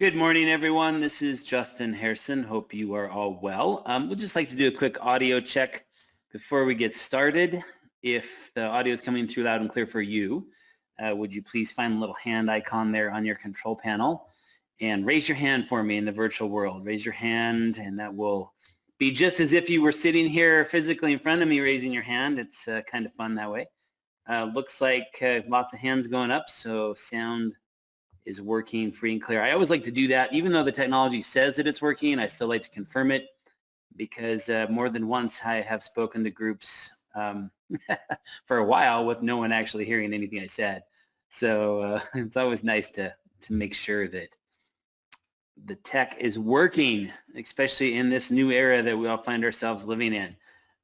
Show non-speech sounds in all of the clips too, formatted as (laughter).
Good morning, everyone. This is Justin Harrison. Hope you are all well. Um, we'd just like to do a quick audio check before we get started. If the audio is coming through loud and clear for you, uh, would you please find the little hand icon there on your control panel and raise your hand for me in the virtual world. Raise your hand and that will be just as if you were sitting here physically in front of me raising your hand. It's uh, kind of fun that way. Uh, looks like uh, lots of hands going up, so sound is working free and clear. I always like to do that, even though the technology says that it's working, I still like to confirm it because uh, more than once I have spoken to groups um, (laughs) for a while with no one actually hearing anything I said. So uh, (laughs) it's always nice to, to make sure that the tech is working, especially in this new era that we all find ourselves living in.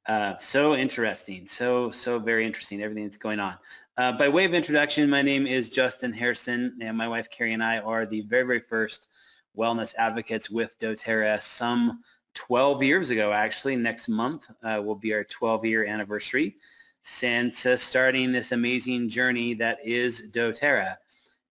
Uh, so interesting, so, so very interesting, everything that's going on. Uh, by way of introduction, my name is Justin Harrison, and my wife Carrie and I are the very, very first wellness advocates with doTERRA some 12 years ago, actually. Next month uh, will be our 12-year anniversary since starting this amazing journey that is doTERRA.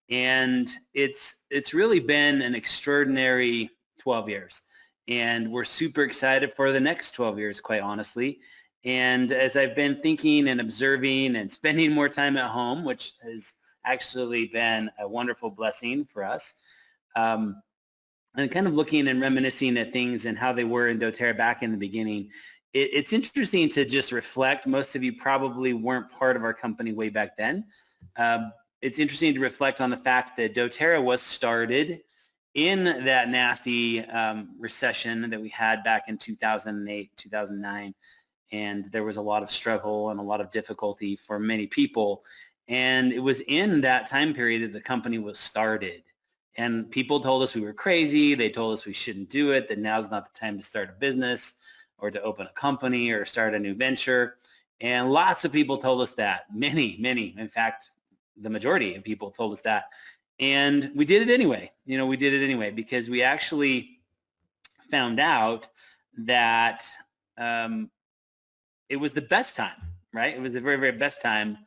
And it's, it's really been an extraordinary 12 years and we're super excited for the next 12 years, quite honestly. And as I've been thinking and observing and spending more time at home, which has actually been a wonderful blessing for us, um, and kind of looking and reminiscing at things and how they were in doTERRA back in the beginning, it, it's interesting to just reflect. Most of you probably weren't part of our company way back then. Um, it's interesting to reflect on the fact that doTERRA was started in that nasty um, recession that we had back in 2008, 2009, and there was a lot of struggle and a lot of difficulty for many people. And it was in that time period that the company was started. And people told us we were crazy. They told us we shouldn't do it, that now's not the time to start a business or to open a company or start a new venture. And lots of people told us that. Many, many, in fact, the majority of people told us that. And we did it anyway. You know, we did it anyway because we actually found out that um, it was the best time, right? It was the very, very best time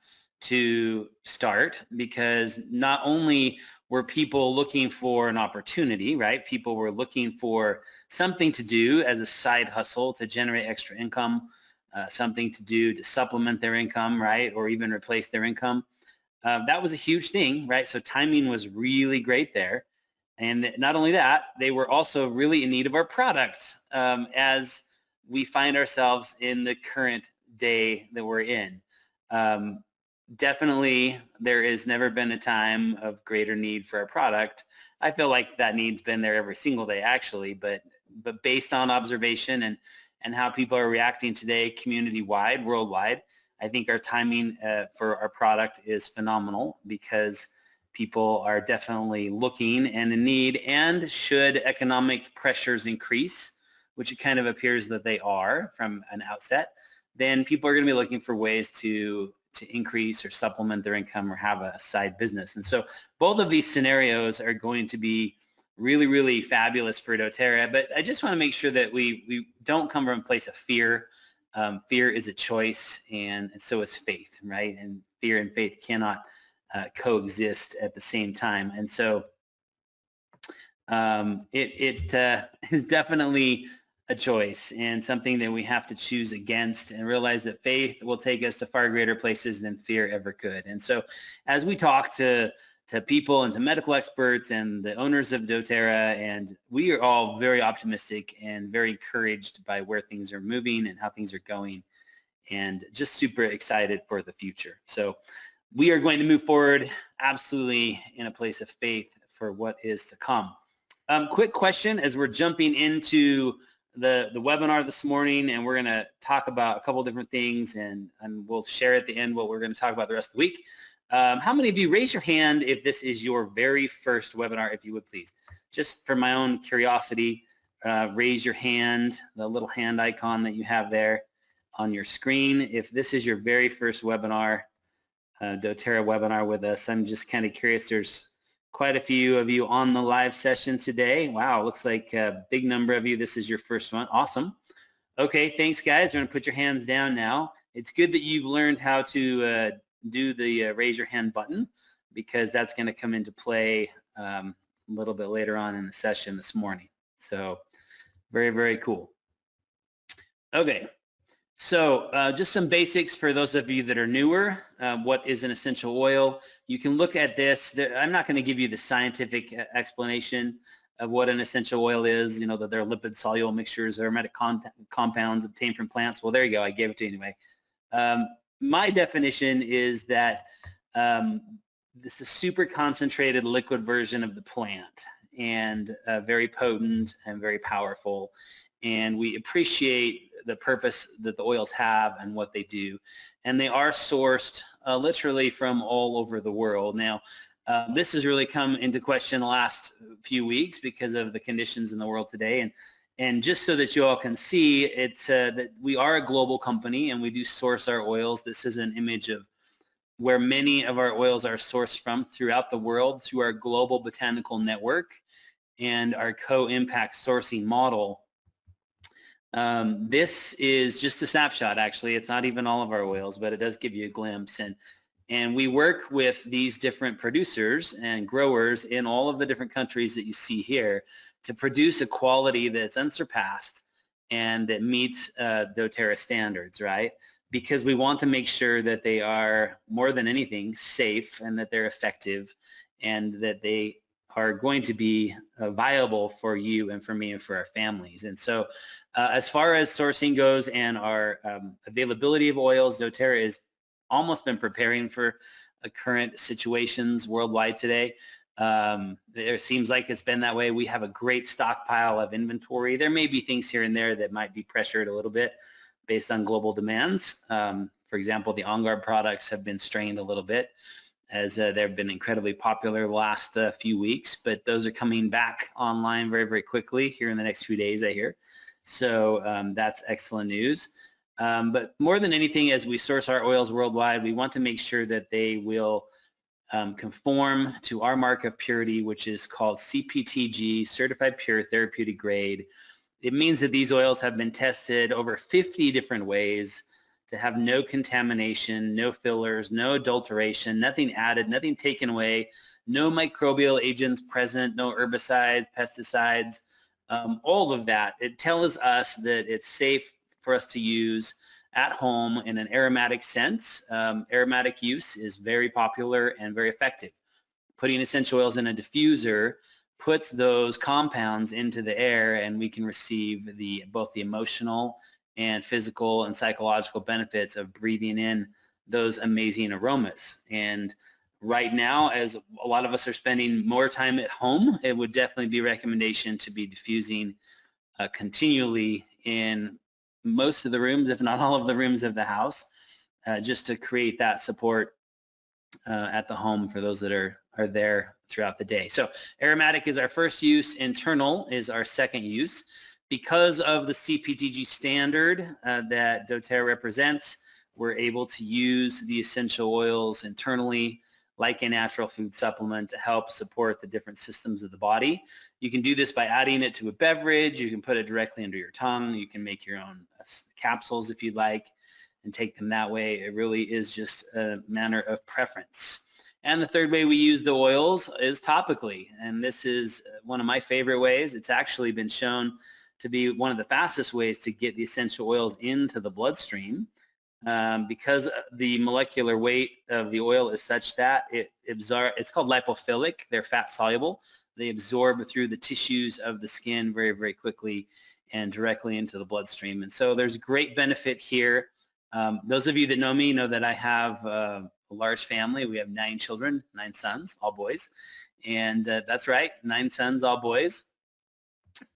to start because not only were people looking for an opportunity, right? People were looking for something to do as a side hustle to generate extra income, uh, something to do to supplement their income, right? Or even replace their income. Uh, that was a huge thing, right? So timing was really great there. And not only that, they were also really in need of our product um, as we find ourselves in the current day that we're in. Um, definitely, there has never been a time of greater need for our product. I feel like that need's been there every single day, actually, but but based on observation and and how people are reacting today, community-wide, worldwide, I think our timing uh, for our product is phenomenal because people are definitely looking and in need and should economic pressures increase, which it kind of appears that they are from an outset, then people are going to be looking for ways to to increase or supplement their income or have a side business. And so both of these scenarios are going to be really, really fabulous for doTERRA. But I just want to make sure that we, we don't come from a place of fear um, fear is a choice and, so is faith, right? And fear and faith cannot uh, coexist at the same time. And so um, it, it uh, (laughs) is definitely a choice and something that we have to choose against and realize that faith will take us to far greater places than fear ever could. And so as we talk to to people and to medical experts and the owners of doTERRA and we are all very optimistic and very encouraged by where things are moving and how things are going and just super excited for the future. So we are going to move forward absolutely in a place of faith for what is to come. Um, quick question as we're jumping into the, the webinar this morning and we're going to talk about a couple different things and, and we'll share at the end what we're going to talk about the rest of the week. Um, how many of you raise your hand if this is your very first webinar, if you would please? Just for my own curiosity, uh, raise your hand, the little hand icon that you have there on your screen. If this is your very first webinar, uh, doTERRA webinar with us, I'm just kind of curious. There's quite a few of you on the live session today. Wow, looks like a big number of you. This is your first one. Awesome. Okay, thanks guys. We're going to put your hands down now. It's good that you've learned how to uh, do the uh, raise your hand button because that's going to come into play um, a little bit later on in the session this morning. So very, very cool. Okay, so uh, just some basics for those of you that are newer. Uh, what is an essential oil? You can look at this. I'm not going to give you the scientific uh, explanation of what an essential oil is, you know, that they're lipid soluble mixtures, aromatic compounds obtained from plants. Well, there you go. I gave it to you anyway. Um, my definition is that um, this is a super concentrated liquid version of the plant and uh, very potent and very powerful. And we appreciate the purpose that the oils have and what they do. And they are sourced uh, literally from all over the world. Now, uh, this has really come into question the last few weeks because of the conditions in the world today. And and just so that you all can see, it's uh, that we are a global company and we do source our oils. This is an image of where many of our oils are sourced from throughout the world through our global botanical network and our co-impact sourcing model. Um, this is just a snapshot actually. It's not even all of our oils, but it does give you a glimpse. And, and we work with these different producers and growers in all of the different countries that you see here to produce a quality that's unsurpassed and that meets uh, doTERRA standards, right? Because we want to make sure that they are, more than anything, safe and that they're effective and that they are going to be uh, viable for you and for me and for our families. And so uh, as far as sourcing goes and our um, availability of oils, doTERRA has almost been preparing for uh, current situations worldwide today. Um, it seems like it's been that way. We have a great stockpile of inventory. There may be things here and there that might be pressured a little bit based on global demands. Um, for example, the OnGuard products have been strained a little bit as uh, they've been incredibly popular the last uh, few weeks, but those are coming back online very, very quickly here in the next few days, I hear. So um, that's excellent news. Um, but more than anything, as we source our oils worldwide, we want to make sure that they will um, conform to our mark of purity, which is called CPTG, Certified Pure Therapeutic Grade. It means that these oils have been tested over 50 different ways to have no contamination, no fillers, no adulteration, nothing added, nothing taken away, no microbial agents present, no herbicides, pesticides, um, all of that. It tells us that it's safe for us to use at home in an aromatic sense. Um, aromatic use is very popular and very effective. Putting essential oils in a diffuser puts those compounds into the air and we can receive the both the emotional and physical and psychological benefits of breathing in those amazing aromas. And right now, as a lot of us are spending more time at home, it would definitely be a recommendation to be diffusing uh, continually in most of the rooms, if not all of the rooms of the house, uh, just to create that support uh, at the home for those that are, are there throughout the day. So aromatic is our first use, internal is our second use. Because of the CPTG standard uh, that doTERRA represents, we're able to use the essential oils internally like a natural food supplement to help support the different systems of the body. You can do this by adding it to a beverage. You can put it directly under your tongue. You can make your own capsules if you'd like and take them that way. It really is just a matter of preference. And the third way we use the oils is topically. And this is one of my favorite ways. It's actually been shown to be one of the fastest ways to get the essential oils into the bloodstream um, because the molecular weight of the oil is such that it absorb, it's called lipophilic, they're fat soluble. They absorb through the tissues of the skin very, very quickly and directly into the bloodstream. And so there's great benefit here. Um, those of you that know me know that I have uh, a large family. We have nine children, nine sons, all boys. And uh, that's right, nine sons, all boys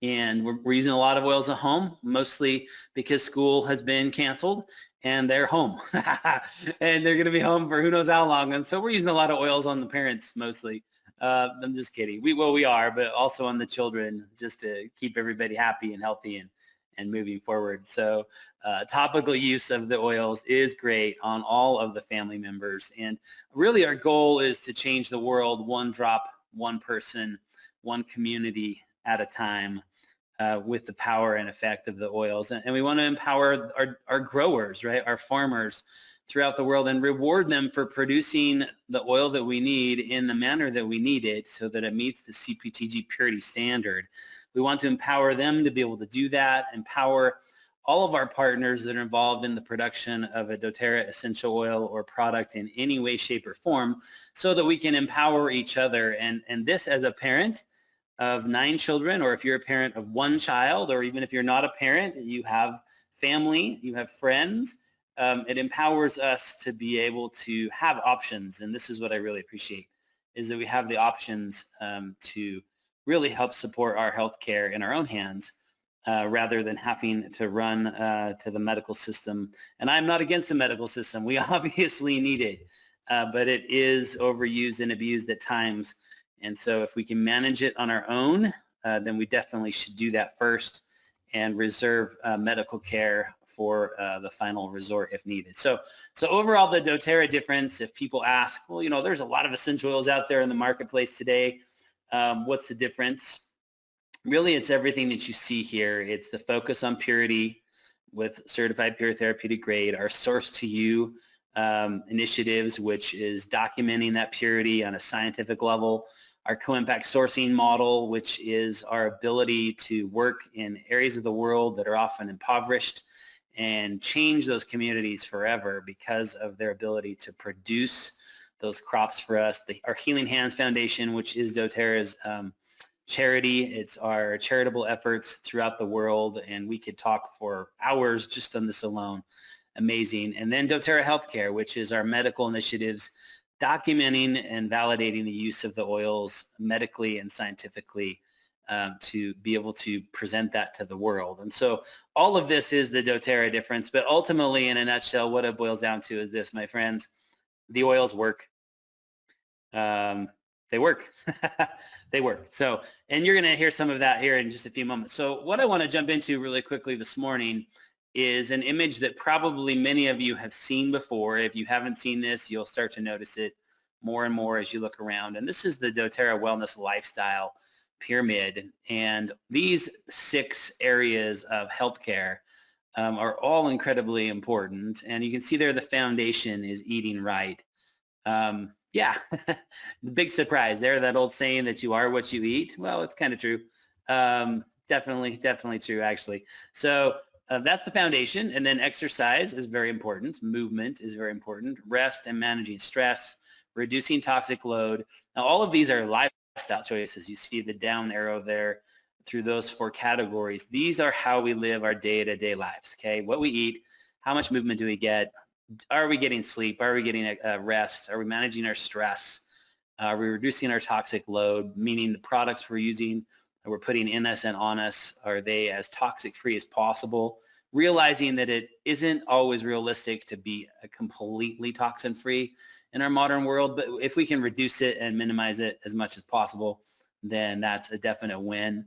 and we're, we're, using a lot of oils at home, mostly because school has been canceled and they're home. (laughs) and they're going to be home for who knows how long. And so we're using a lot of oils on the parents mostly. Uh, I'm just kidding. We Well, we are, but also on the children just to keep everybody happy and healthy and, and moving forward. So uh, topical use of the oils is great on all of the family members. And really our goal is to change the world one drop, one person, one community at a time uh, with the power and effect of the oils. And, and we want to empower our, our growers, right, our farmers throughout the world and reward them for producing the oil that we need in the manner that we need it so that it meets the CPTG purity standard. We want to empower them to be able to do that, empower all of our partners that are involved in the production of a doTERRA essential oil or product in any way, shape, or form so that we can empower each other. And, and this as a parent of nine children, or if you're a parent of one child, or even if you're not a parent, you have family, you have friends, um, it empowers us to be able to have options. And this is what I really appreciate, is that we have the options um, to really help support our healthcare in our own hands uh, rather than having to run uh, to the medical system. And I'm not against the medical system. We (laughs) obviously need it, uh, but it is overused and abused at times. And so if we can manage it on our own, uh, then we definitely should do that first and reserve uh, medical care for uh, the final resort if needed. So, so overall, the doTERRA difference, if people ask, well, you know, there's a lot of essential oils out there in the marketplace today. Um, what's the difference? really it's everything that you see here. It's the focus on purity with certified pure therapeutic grade, our source to you um, initiatives, which is documenting that purity on a scientific level, our co-impact sourcing model, which is our ability to work in areas of the world that are often impoverished and change those communities forever because of their ability to produce those crops for us. The, our Healing Hands Foundation, which is doTERRA's um, charity. It's our charitable efforts throughout the world, and we could talk for hours just on this alone. Amazing. And then doTERRA Healthcare, which is our medical initiatives documenting and validating the use of the oils medically and scientifically um, to be able to present that to the world. And so all of this is the doTERRA difference, but ultimately in a nutshell, what it boils down to is this, my friends, the oils work. Um, they work. (laughs) they work. So, and you're going to hear some of that here in just a few moments. So what I want to jump into really quickly this morning is an image that probably many of you have seen before. If you haven't seen this, you'll start to notice it more and more as you look around. And this is the doTERRA Wellness Lifestyle Pyramid. And these six areas of healthcare um, are all incredibly important. And you can see there the foundation is eating right. Um, yeah, (laughs) the big surprise there, that old saying that you are what you eat. Well, it's kind of true. Um, definitely, definitely true, actually. So uh, that's the foundation. And then exercise is very important. Movement is very important. Rest and managing stress, reducing toxic load. Now, all of these are lifestyle choices. You see the down arrow there through those four categories. These are how we live our day-to-day -day lives, okay? What we eat, how much movement do we get, are we getting sleep? Are we getting a, a rest? Are we managing our stress? Uh, are we reducing our toxic load, meaning the products we're using that we're putting in us and on us, are they as toxic free as possible? Realizing that it isn't always realistic to be a completely toxin free in our modern world, but if we can reduce it and minimize it as much as possible, then that's a definite win.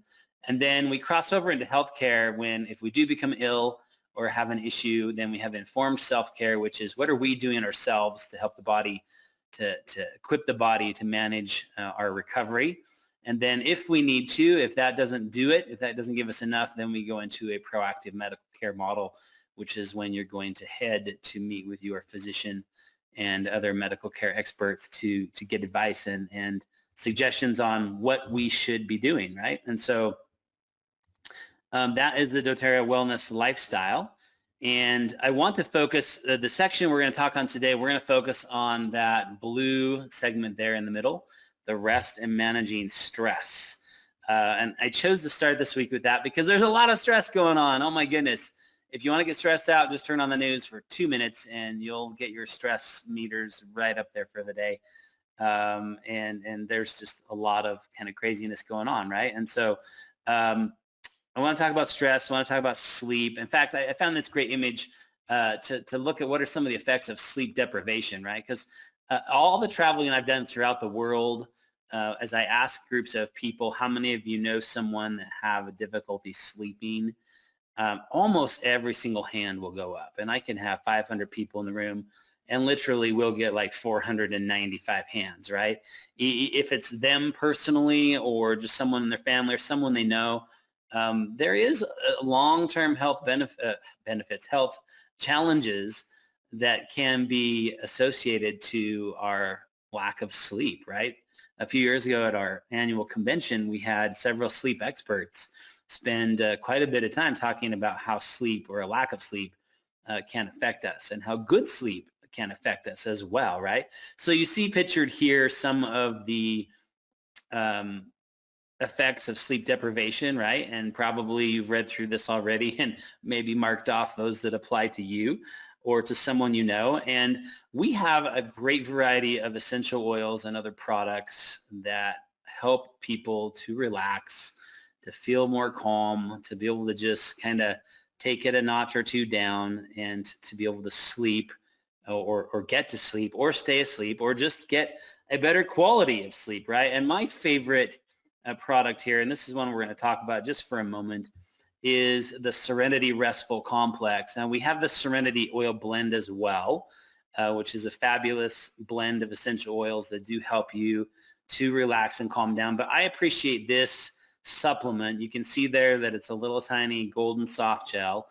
And then we cross over into healthcare when if we do become ill, or have an issue, then we have informed self-care, which is what are we doing ourselves to help the body, to, to equip the body to manage uh, our recovery. And then if we need to, if that doesn't do it, if that doesn't give us enough, then we go into a proactive medical care model, which is when you're going to head to meet with your physician and other medical care experts to, to get advice and, and suggestions on what we should be doing, right? And so um, that is the doTERRA Wellness Lifestyle. And I want to focus, uh, the section we're going to talk on today, we're going to focus on that blue segment there in the middle, the rest and managing stress. Uh, and I chose to start this week with that because there's a lot of stress going on. Oh my goodness. If you want to get stressed out, just turn on the news for two minutes and you'll get your stress meters right up there for the day. Um, and, and there's just a lot of kind of craziness going on, right? And so um, I want to talk about stress. I want to talk about sleep. In fact, I, I found this great image uh, to, to look at what are some of the effects of sleep deprivation, right? Because uh, all the traveling I've done throughout the world, uh, as I ask groups of people, how many of you know someone that have a difficulty sleeping? Um, almost every single hand will go up. And I can have 500 people in the room and literally we'll get like 495 hands, right? If it's them personally or just someone in their family or someone they know, um, there is long-term health benef uh, benefits, health challenges that can be associated to our lack of sleep, right? A few years ago at our annual convention, we had several sleep experts spend uh, quite a bit of time talking about how sleep or a lack of sleep uh, can affect us and how good sleep can affect us as well, right? So you see pictured here some of the um, effects of sleep deprivation, right? And probably you've read through this already (laughs) and maybe marked off those that apply to you or to someone you know. And we have a great variety of essential oils and other products that help people to relax, to feel more calm, to be able to just kind of take it a notch or two down and to be able to sleep or, or get to sleep or stay asleep or just get a better quality of sleep, right? And my favorite uh, product here, and this is one we're going to talk about just for a moment, is the Serenity Restful Complex. Now we have the Serenity Oil Blend as well, uh, which is a fabulous blend of essential oils that do help you to relax and calm down. But I appreciate this supplement. You can see there that it's a little tiny golden soft gel.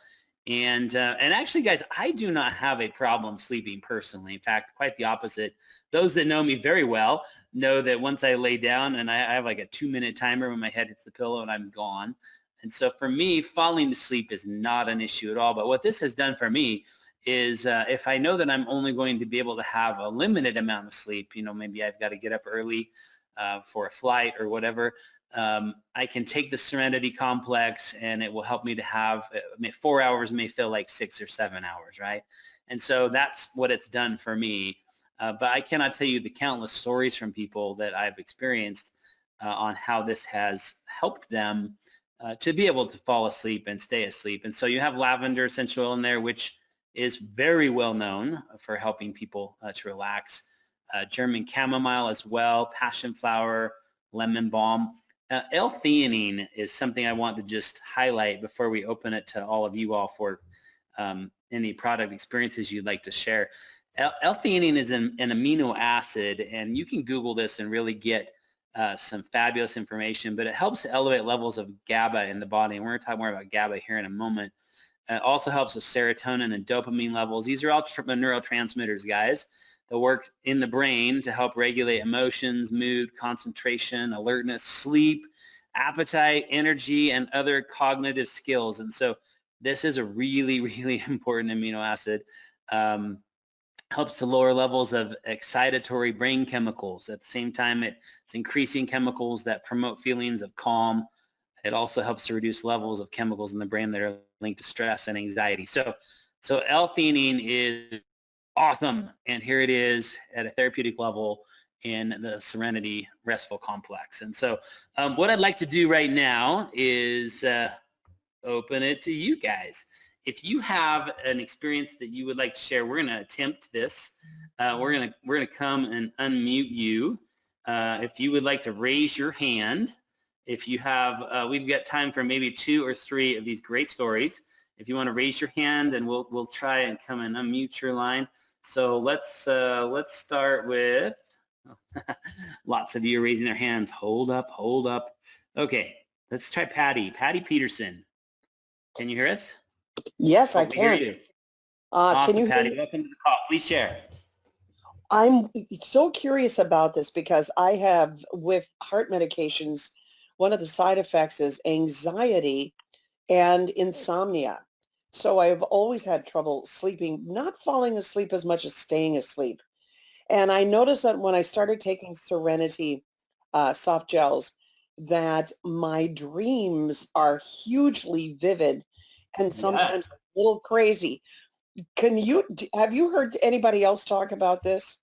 And, uh, and actually, guys, I do not have a problem sleeping personally. In fact, quite the opposite. Those that know me very well know that once I lay down and I, I have like a two-minute timer when my head hits the pillow and I'm gone. And so for me, falling to sleep is not an issue at all. But what this has done for me is uh, if I know that I'm only going to be able to have a limited amount of sleep, you know, maybe I've got to get up early uh, for a flight or whatever, um, I can take the Serenity Complex and it will help me to have, uh, four hours may feel like six or seven hours, right? And so that's what it's done for me. Uh, but I cannot tell you the countless stories from people that I've experienced uh, on how this has helped them uh, to be able to fall asleep and stay asleep. And so you have lavender essential oil in there, which is very well known for helping people uh, to relax. Uh, German chamomile as well, passion flower, lemon balm. Uh, L-theanine is something I want to just highlight before we open it to all of you all for um, any product experiences you'd like to share. L-theanine is an, an, amino acid, and you can Google this and really get uh, some fabulous information, but it helps elevate levels of GABA in the body, and we're going to talk more about GABA here in a moment. It also helps with serotonin and dopamine levels. These are all neurotransmitters, guys that work in the brain to help regulate emotions, mood, concentration, alertness, sleep, appetite, energy, and other cognitive skills. And so this is a really, (laughs) really important amino acid. Um, helps to lower levels of excitatory brain chemicals. At the same time, it's increasing chemicals that promote feelings of calm. It also helps to reduce levels of chemicals in the brain that are linked to stress and anxiety. So, so L-theanine is awesome. And here it is at a therapeutic level in the Serenity Restful Complex. And so um, what I'd like to do right now is uh, open it to you guys. If you have an experience that you would like to share, we're going to attempt this. Uh, we're going to we're going to come and unmute you. Uh, if you would like to raise your hand, if you have, uh, we've got time for maybe two or three of these great stories. If you want to raise your hand, and we'll we'll try and come and unmute your line. So let's uh, let's start with (laughs) lots of you are raising their hands. Hold up, hold up. Okay, let's try Patty. Patty Peterson. Can you hear us? Yes, I can. Hear you. Uh, awesome, can you Patty. Welcome to the call. Please share. I'm so curious about this because I have, with heart medications, one of the side effects is anxiety and insomnia. So I've always had trouble sleeping, not falling asleep as much as staying asleep. And I noticed that when I started taking Serenity uh, soft gels, that my dreams are hugely vivid and sometimes yes. a little crazy. Can you, have you heard anybody else talk about this?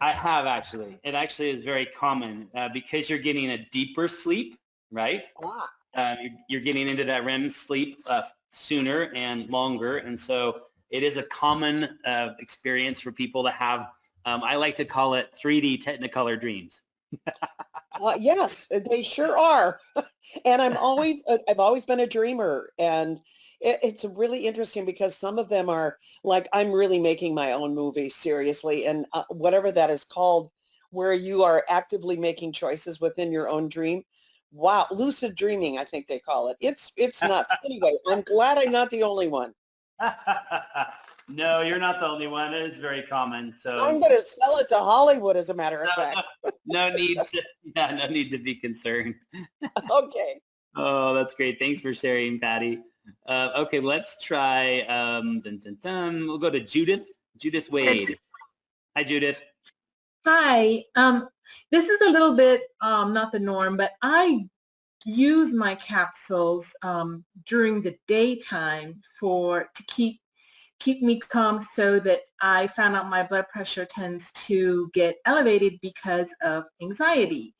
I have actually. It actually is very common uh, because you're getting a deeper sleep, right? Ah. Uh, you're, you're, getting into that REM sleep uh, sooner and longer. And so it is a common uh, experience for people to have, um, I like to call it 3D Technicolor dreams. uh, yes, they sure are. (laughs) and I'm always, uh, I've always been a dreamer and it, it's really interesting because some of them are like, I'm really making my own movie seriously. And uh, whatever that is called, where you are actively making choices within your own dream wow, lucid dreaming, I think they call it. It's it's (laughs) nuts. anyway, I'm glad I'm not the only one. (laughs) No, you're not the only one. It is very common. So I'm going to sell it to Hollywood, as a matter of fact. no, (laughs) no need to, yeah, no need to be concerned. okay. Oh, that's great. Thanks for sharing, Patty. Uh, okay, let's try, um, dun, dun, dun. we'll go to Judith. Judith Wade. Hi, Judith. Hi. Um, this is a little bit um, not the norm, but I use my capsules um, during the daytime for to keep keep me calm so that I found out my blood pressure tends to get elevated because of anxiety.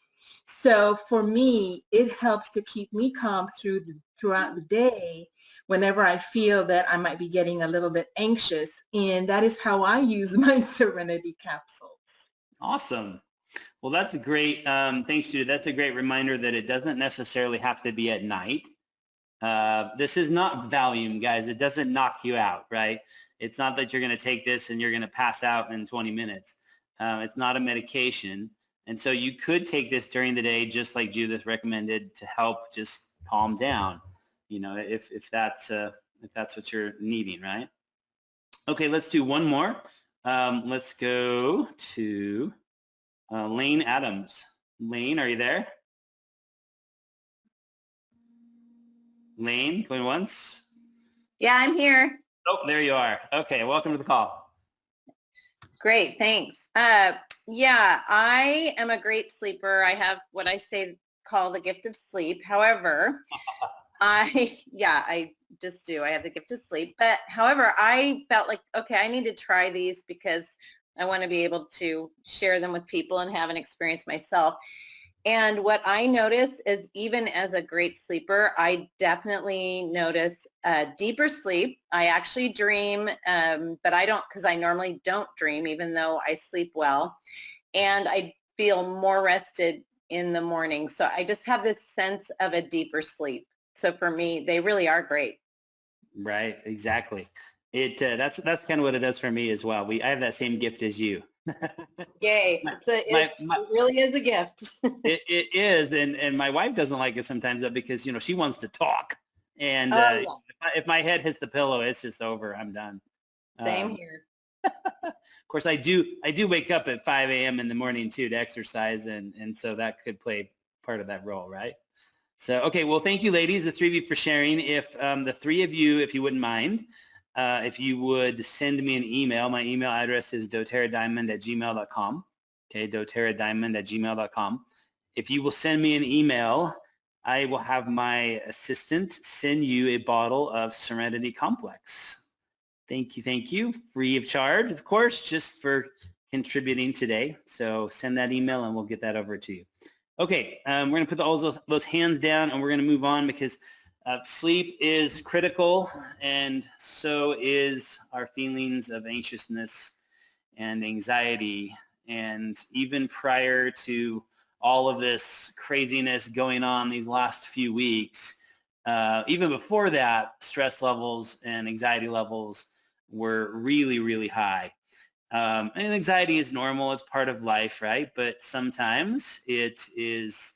So for me, it helps to keep me calm through the, throughout the day whenever I feel that I might be getting a little bit anxious. And that is how I use (laughs) my Serenity capsules. Awesome. Well, that's a great, um, thanks Judy. That's a great reminder that it doesn't necessarily have to be at night. Uh, this is not Valium, guys. It doesn't knock you out, right? It's not that you're going to take this and you're going to pass out in 20 minutes. Uh, it's not a medication. And so you could take this during the day, just like Judith recommended, to help just calm down, you know, if, if, that's, uh, if that's what you're needing, right? Okay, let's do one more. Um, let's go to uh, Lane Adams. Lane, are you there? Lane, going once? Yeah, I'm here. Oh, there you are. Okay, welcome to the call. Great, thanks. Uh, yeah, I am a great sleeper. I have what I say call the gift of sleep. However, (laughs) I, (laughs) yeah, I just do. I have the gift of sleep. But however, I felt like, okay, I need to try these because I want to be able to share them with people and have an experience myself. And what I notice is even as a great sleeper, I definitely notice a deeper sleep. I actually dream, um, but I don't because I normally don't dream even though I sleep well. And I feel more rested in the morning. So I just have this sense of a deeper sleep. So for me, they really are great. Right, exactly. It uh, that's that's kind of what it does for me as well. We I have that same gift as you. (laughs) Yay! It's a, it's, my, my, it really is a gift. (laughs) it, it is, and and my wife doesn't like it sometimes because you know she wants to talk, and oh, uh, yeah. if, if, my head hits the pillow, it's just over. I'm done. Same um, here. of course, I do I do wake up at 5 a.m. in the morning too to exercise, and and so that could play part of that role, right? So okay, well, thank you, ladies, the three of you for sharing. If um, the three of you, if you wouldn't mind, uh, if you would send me an email, my email address is doterradiamond at gmail.com. Okay, doterradiamond at gmail.com. If you will send me an email, I will have my assistant send you a bottle of Serenity Complex. Thank you, thank you. Free of charge, of course, just for contributing today. So send that email and we'll get that over to you. Okay, um, we're going to put all those, those hands down and we're going to move on because uh, sleep is critical and so is our feelings of anxiousness and anxiety. And even prior to all of this craziness going on these last few weeks, uh, even before that, stress levels and anxiety levels were really, really high. Um, and anxiety is normal, it's part of life, right? But sometimes it is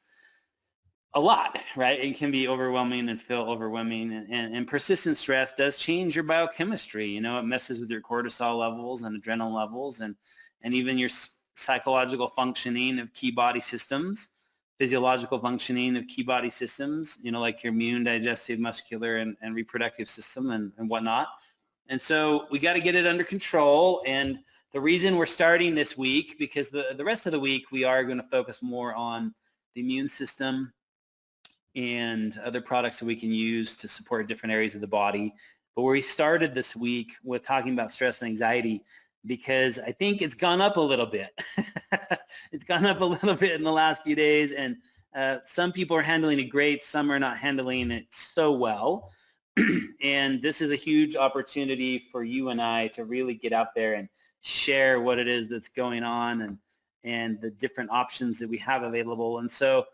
a lot, right? It can be overwhelming and feel overwhelming. And, and, and, persistent stress does change your biochemistry. You know, it messes with your cortisol levels and adrenaline levels and, and even your psychological functioning of key body systems, physiological functioning of key body systems, you know, like your immune, digestive, muscular, and, and reproductive system and, and whatnot. And so we got to get it under control. And the reason we're starting this week, because the, the rest of the week we are going to focus more on the immune system, and other products that we can use to support different areas of the body. But we started this week with talking about stress and anxiety because I think it's gone up a little bit. (laughs) it's gone up a little bit in the last few days and uh, some people are handling it great, some are not handling it so well. (clears throat) and this is a huge opportunity for you and I to really get out there and share what it is that's going on and, and the different options that we have available. And so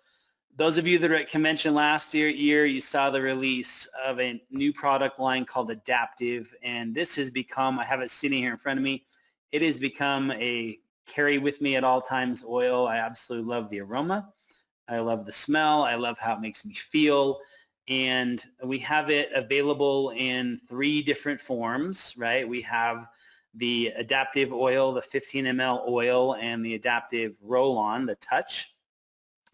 those of you that were at convention last year, year, you saw the release of a new product line called Adaptiv, and this has become, I have it sitting here in front of me, it has become a carry with me at all times oil. I absolutely love the aroma. I love the smell. I love how it makes me feel. and we have it available in three different forms, right? We have the adaptiv oil, the 15 ml oil, and the adaptiv roll-on, the touch,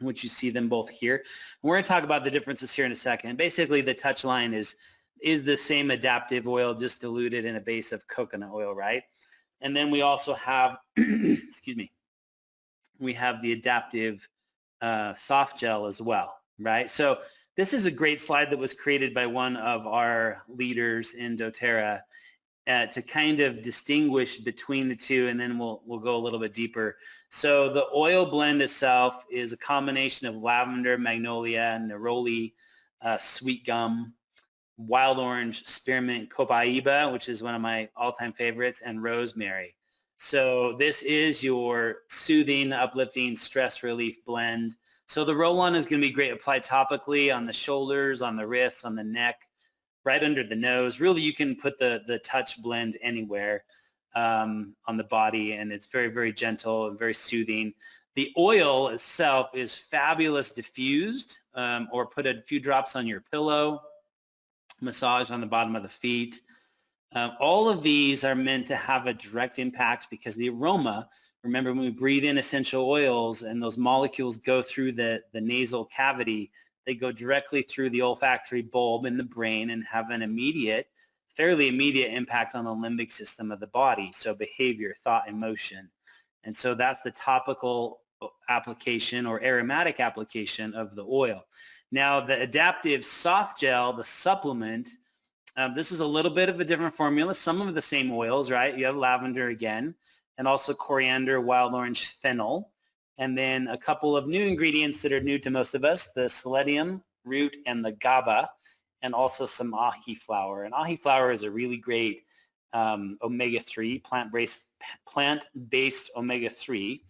which you see them both here. We're going to talk about the differences here in a second. Basically, the touch line is is the same adaptiv oil, just diluted in a base of coconut oil, right? And then we also have, (clears throat) excuse me, we have the adaptiv uh, soft gel as well, right? So this is a great slide that was created by one of our leaders in doTERRA uh, to kind of distinguish between the two and then we'll, we'll go a little bit deeper. So the oil blend itself is a combination of lavender, magnolia, neroli, uh, sweet gum, wild orange, spearmint, copaiba, which is one of my all-time favorites, and rosemary. So this is your soothing, uplifting, stress relief blend. So the roll-on is going to be great applied topically on the shoulders, on the wrists, on the neck, right under the nose. Really, you can put the, the touch blend anywhere um, on the body, and it's very, very gentle and very soothing. The oil itself is fabulous diffused, um, or put a few drops on your pillow, massage on the bottom of the feet. Um, all of these are meant to have a direct impact because the aroma Remember when we breathe in essential oils and those molecules go through the, the nasal cavity, they go directly through the olfactory bulb in the brain and have an immediate, fairly immediate impact on the limbic system of the body. So behavior, thought, emotion. And so that's the topical application or aromatic application of the oil. Now the adaptiv soft gel, the supplement, um, this is a little bit of a different formula. Some of the same oils, right? You have lavender again and also coriander, wild orange, fennel. And then a couple of new ingredients that are new to most of us, the sceletium root and the GABA, and also some ahi flower. And ahi flower is a really great um, omega-3, plant-based plant-based omega-3,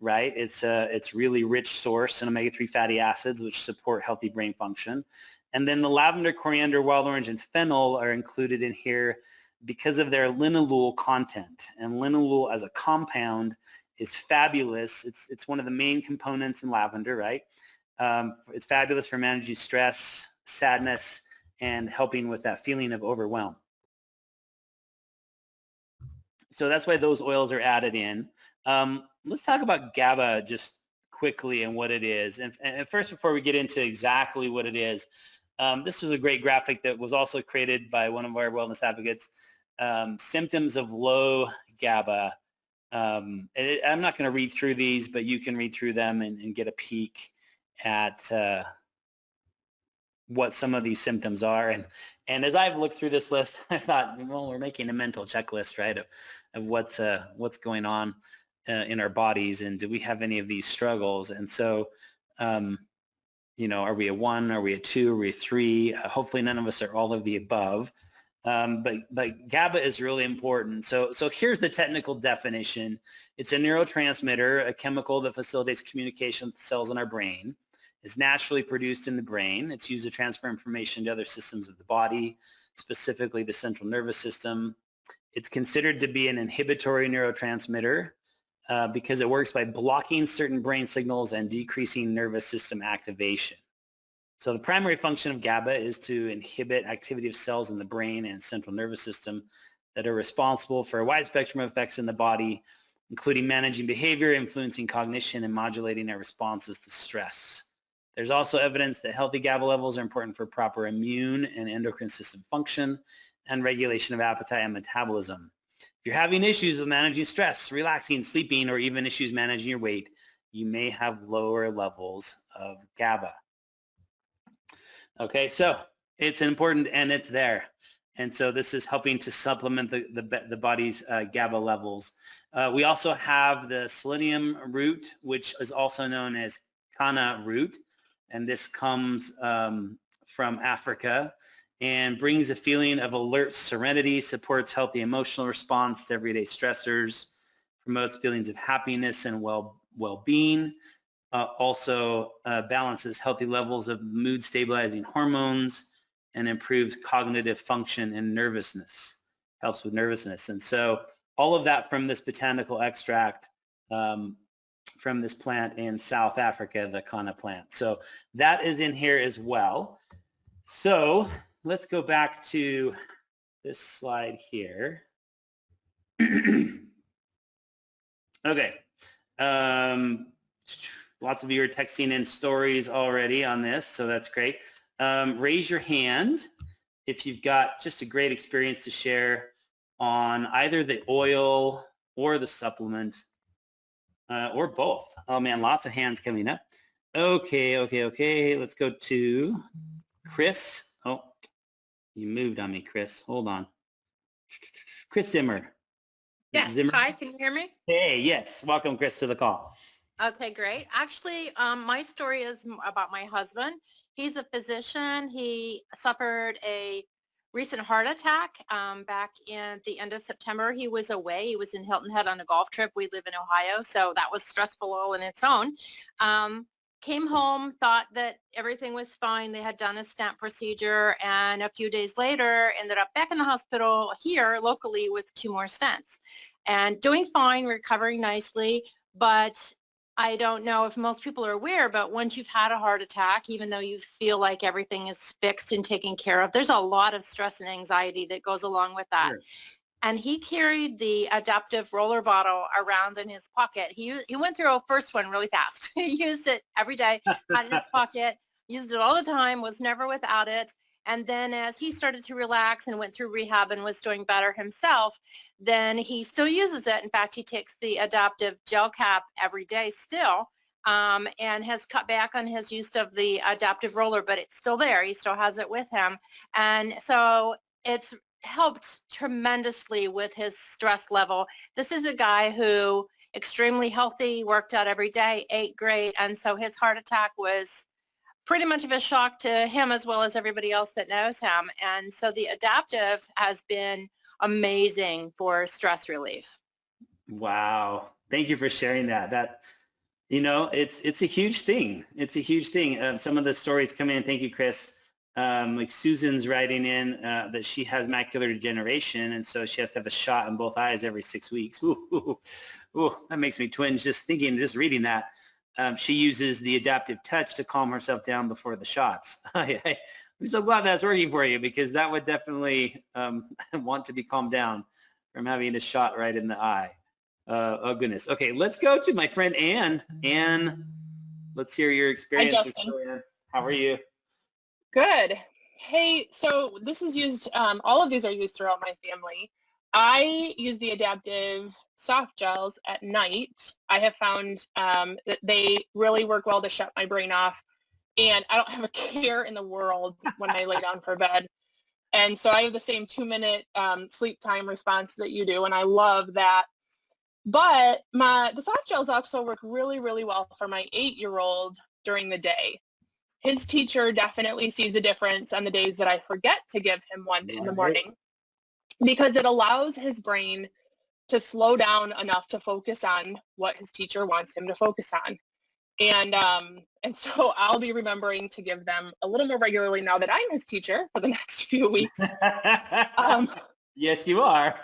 right? It's a it's really rich source in omega-3 fatty acids, which support healthy brain function. And then the lavender, coriander, wild orange, and fennel are included in here because of their linalool content. And linalool as a compound is fabulous. It's, it's one of the main components in lavender, right? Um, it's fabulous for managing stress, sadness, and helping with that feeling of overwhelm. So that's why those oils are added in. Um, let's talk about GABA just quickly and what it is. And, and, first, before we get into exactly what it is, um, this was a great graphic that was also created by one of our wellness advocates um, symptoms of low GABA. Um, it, I'm not going to read through these, but you can read through them and, and get a peek at uh, what some of these symptoms are. And and as I've looked through this list, (laughs) I thought, well, we're making a mental checklist, right, of, of what's uh, what's going on uh, in our bodies, and do we have any of these struggles? And so, um, you know, are we a one? Are we a two? Are we a three? Uh, hopefully, none of us are all of the above. Um, but, but GABA is really important. So, so here's the technical definition. It's a neurotransmitter, a chemical that facilitates communication with cells in our brain. It's naturally produced in the brain. It's used to transfer information to other systems of the body, specifically the central nervous system. It's considered to be an inhibitory neurotransmitter uh, because it works by blocking certain brain signals and decreasing nervous system activation. So the primary function of GABA is to inhibit activity of cells in the brain and central nervous system that are responsible for a wide spectrum of effects in the body, including managing behavior, influencing cognition, and modulating our responses to stress. There's also evidence that healthy GABA levels are important for proper immune and endocrine system function and regulation of appetite and metabolism. If you're having issues with managing stress, relaxing, sleeping, or even issues managing your weight, you may have lower levels of GABA. Okay, so it's important and it's there. And so this is helping to supplement the, the, the body's uh, GABA levels. Uh, we also have the sceletium root, which is also known as Kanna root. And this comes um, from Africa and brings a feeling of alert serenity, supports healthy emotional response to everyday stressors, promotes feelings of happiness and well, well-being, uh, also uh, balances healthy levels of mood stabilizing hormones and improves cognitive function and nervousness, helps with nervousness. And so all of that from this botanical extract um, from this plant in South Africa, the Kanna plant. So that is in here as well. So let's go back to this slide here. (clears throat) okay. Um, lots of you are texting in stories already on this, so that's great. Um, raise your hand if you've got just a great experience to share on either the oil or the supplement uh, or both. Oh man, lots of hands coming up. Okay, okay, okay. Let's go to Chris. Oh, you moved on me, Chris. Hold on. Chris Zimmer. Yeah. Zimmer? Hi, can you hear me? Hey, yes. Welcome, Chris, to the call. Okay, great. Actually, um, my story is about my husband. He's a physician. He suffered a recent heart attack um, back in the end of September. He was away. He was in Hilton Head on a golf trip. We live in Ohio, so that was stressful all in its own. Um, came home, thought that everything was fine. They had done a stent procedure, and a few days later, ended up back in the hospital here locally with two more stents, and doing fine, recovering nicely. But I don't know if most people are aware, but once you've had a heart attack, even though you feel like everything is fixed and taken care of, there's a lot of stress and anxiety that goes along with that. Sure. And he carried the adaptiv roller bottle around in his pocket. He, he went through a first one really fast. (laughs) he used it every day, had it in his (laughs) pocket, used it all the time, was never without it. And then as he started to relax and went through rehab and was doing better himself, then he still uses it. In fact, he takes the adaptiv gel cap every day still um, and has cut back on his use of the adaptiv roller, but it's still there. He still has it with him. And so it's helped tremendously with his stress level. This is a guy who extremely healthy, worked out every day, ate great, and so his heart attack was pretty much of a shock to him as well as everybody else that knows him. And so the adaptiv has been amazing for stress relief. Wow. Thank you for sharing that. That, you know, it's it's a huge thing. It's a huge thing. Uh, some of the stories come in. Thank you, Chris. Um, like Susan's writing in uh, that she has macular degeneration, and so she has to have a shot in both eyes every six weeks. (laughs) Ooh, ooh, ooh, that makes me twinge just thinking, just reading that. Um, she uses the adaptiv touch to calm herself down before the shots. (laughs) I'm so glad that's working for you because that would definitely um, (laughs) want to be calmed down from having a shot right in the eye. Uh, oh goodness. Okay, let's go to my friend Anne. Anne, let's hear your experience. Justin. How are you? Good. Hey, so this is used, um, all of these are used throughout my family. I use the adaptiv soft gels at night. I have found um, that they really work well to shut my brain off and I don't (laughs) have a care in the world when I lay down for bed. And so I have the same two minute um, sleep time response that you do and I love that. But my the soft gels also work really, really well for my eight-year-old during the day his teacher definitely sees a difference on the days that I forget to give him one in the morning because it allows his brain to slow down enough to focus on what his teacher wants him to focus on. And um, and so (laughs) I'll be remembering to give them a little more regularly now that I'm his teacher for the (laughs) next few weeks. Um, (laughs) yes, you are.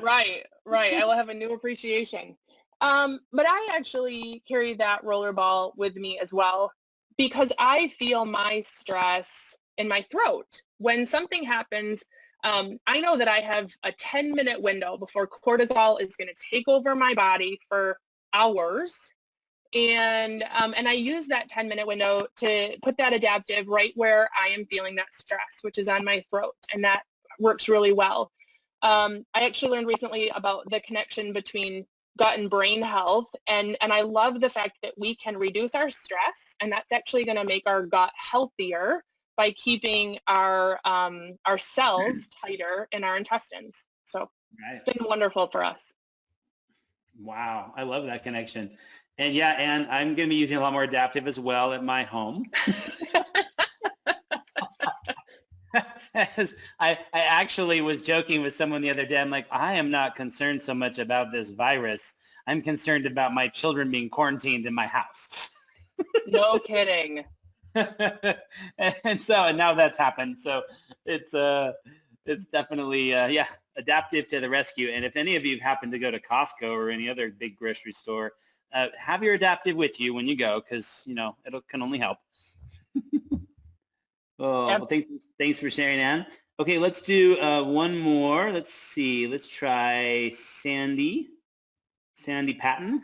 right, right. I will have a new appreciation. Um, but I actually carry that rollerball with me as well because I feel my stress in my throat. When something happens, um, I know that I have a 10 minute window before cortisol is going to take over my body for hours. And, um, and I use that 10 minute window to put that adaptiv right where I am feeling that stress, which is on my throat. And that works really well. Um, I actually learned recently about the connection between gut and brain health and and I love the fact that we can reduce our stress and that's actually going to make our gut healthier by keeping our um, our cells (clears throat) tighter in our intestines. So right. it's been wonderful for us. Wow, I love that connection. And yeah, and I'm going to be using a lot more adaptiv as well at my home. (laughs) As I, I actually was joking with someone the other day. I'm like, I am not concerned so much about this virus. I'm concerned about my children being quarantined in my house. (laughs) No kidding. (laughs) and so, and now that's happened. So it's, uh, it's definitely, uh, yeah, adaptiv to the rescue. And if any of you happen to go to Costco or any other big grocery store, uh, have your adaptiv with you when you go because, you know, it can only help. (laughs) Oh, Yep. well, thanks, thanks for sharing, Ann. Okay, let's do uh, one more. Let's see. Let's try Sandy. Sandy Patton.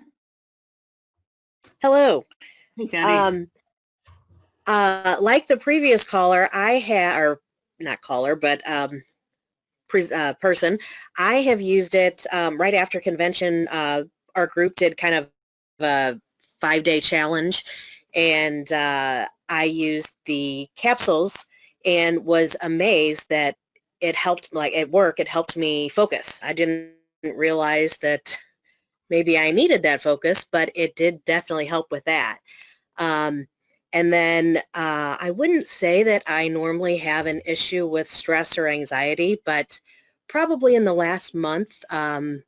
Hello. Hey, Sandy. Um, uh, like the previous caller, I have, or not caller, but um, uh, person, I have used it um, right after convention. Uh, our group did kind of a five-day challenge, and uh, I used the capsules and was amazed that it helped, like at work, it helped me focus. I didn't realize that maybe I needed that focus, but it did definitely help with that. Um, and then uh, I wouldn't say that I normally have an issue with stress or anxiety, but probably in the last month, um,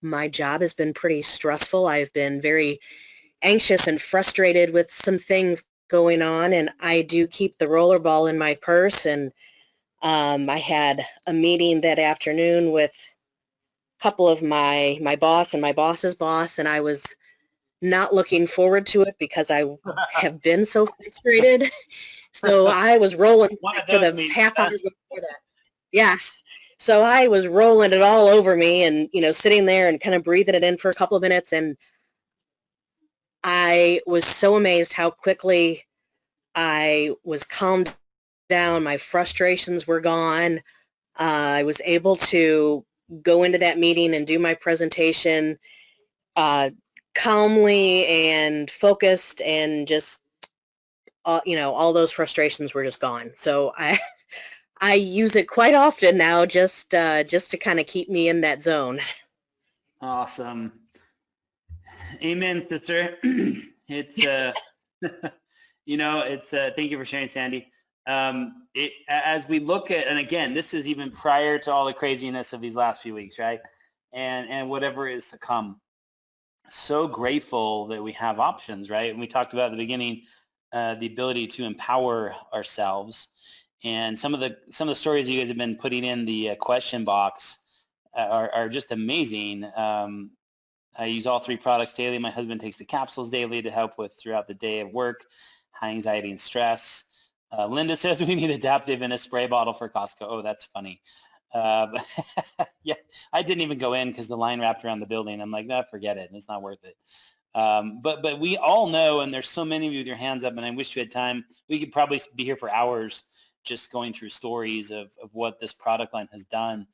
my job has been pretty stressful. I've been very anxious and frustrated with some things going on, and I do keep the rollerball in my purse. And um, I had a meeting that afternoon with a couple of my my boss and my boss's boss, and I was not looking forward to it because I (laughs) have been so frustrated. So I was rolling (laughs) for the meetings, half hour before that. Yes. So I was rolling it all over me and, you know, sitting there and kind of breathing it in for a couple of minutes. And I was so amazed how quickly I was calmed down. My frustrations were gone. Uh, I was able to go into that meeting and do my presentation uh, calmly and focused and just uh, you know all those frustrations were just gone so i (laughs) i use it quite often now just uh, just to kind of keep me in that zone Awesome. Amen, sister. (clears throat) it's uh, (laughs) you know, it's uh, thank you for sharing, Sandy. Um, it, as we look at, and again, this is even prior to all the craziness of these last few weeks, right? And and whatever is to come. So grateful that we have options, right? And we talked about at the beginning uh, the ability to empower ourselves. And some of the some of the stories you guys have been putting in the uh, question box uh, are, are just amazing. Um, I use all three products daily. My husband takes the capsules daily to help with throughout the day of work, high anxiety and stress. Uh, Linda (laughs) says we need adaptiv in a spray bottle for Costco. Oh, that's funny. Uh, (laughs) yeah, I didn't even go in because the line wrapped around the building. I'm like, no, forget it. It's not worth it. Um, but but we all know, and there's so many of you with your hands up, and I wish we had time. We could probably be here for hours just going through stories of, of what this product line has done.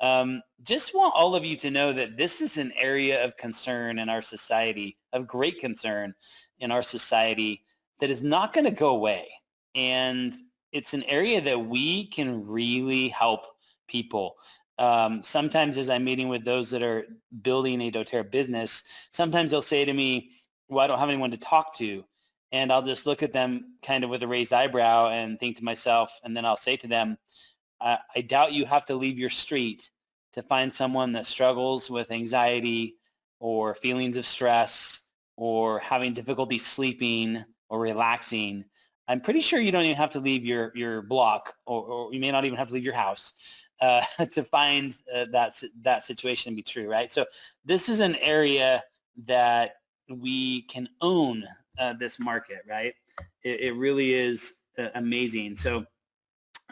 Um, just want all of you to know that this is an area of concern in our society, of great concern in our society that is not going to go away. And it's an area that we can really help people. Um, sometimes as I'm meeting with those that are building a doTERRA business, sometimes they'll say to me, well, I don't have anyone to talk to. And I'll just look at them kind of with a raised eyebrow and think to myself, and then I'll say to them, I, I doubt you have to leave your street to find someone that struggles with anxiety or feelings of stress or having difficulty sleeping or relaxing. I'm pretty sure you don't even have to leave your, your block or, or you may not even have to leave your house uh, (laughs) to find uh, that, that situation to be true, right? So this is an area that we can own uh, this market, right? It, it really is uh, amazing. So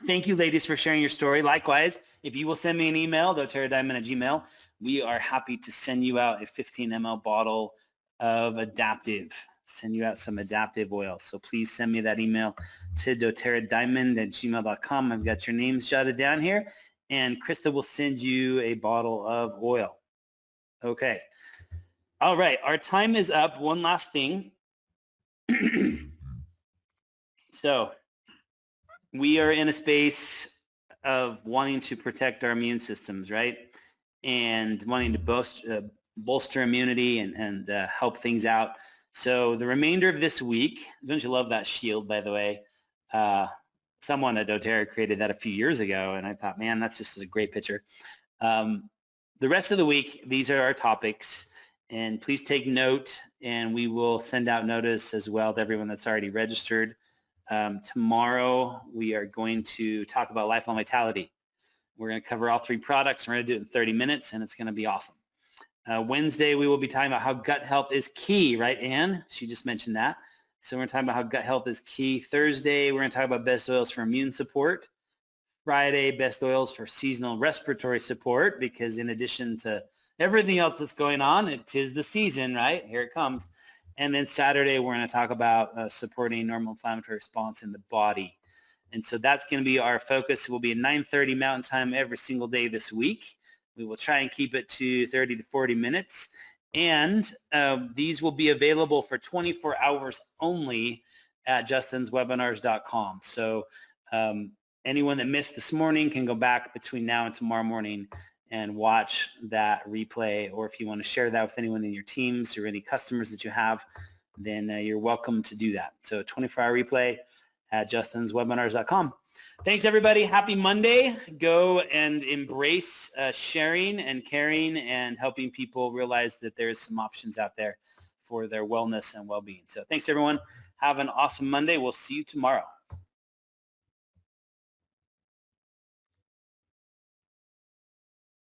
thank you ladies for sharing your story. Likewise, if you will send me an email, doterradiamond at gmail, we are happy to send you out a 15 ml bottle of adaptiv, send you out some adaptiv oil. So please send me that email to doterradiamond at gmail.com. I've got your names jotted down here and Krista will send you a bottle of oil. Okay. All right, our time is up. One last thing. (clears throat) so we are in a space of wanting to protect our immune systems, right? And wanting to bolster, uh, bolster immunity and, and uh, help things out. So the remainder of this week, don't you love that shield, by the way? Uh, someone at doTERRA created that a few years ago, and I thought, man, that's just a great picture. Um, the rest of the week, these are our topics, and please take note, and we will send out notice as well to everyone that's already registered. Um, tomorrow, we are going to talk about lifelong vitality. We're going to cover all three products. We're going to do it in 30 minutes, and it's going to be awesome. Uh, Wednesday, we will be talking about how gut health is key, right, Anne? She just mentioned that. So we're going to talk about how gut health is key. Thursday, we're going to talk about best oils for immune support. Friday, best oils for seasonal respiratory support because in addition to everything else that's going on, it is the season, right? Here it comes. And then Saturday, we're going to talk about uh, supporting normal inflammatory response in the body. And so that's going to be our focus. It will be at 9.30 Mountain Time every single day this week. We will try and keep it to 30 to 40 minutes. And uh, these will be available for 24 hours only at justinswebinars.com. So um, anyone that missed this morning can go back between now and tomorrow morning and watch that replay. Or if you want to share that with anyone in your teams or any customers that you have, then uh, you're welcome to do that. So 24-hour replay at justinswebinars.com. Thanks, everybody. Happy Monday. Go and embrace uh, sharing and caring and helping people realize that there's some options out there for their wellness and well-being. So thanks, everyone. Have an awesome Monday. We'll see you tomorrow.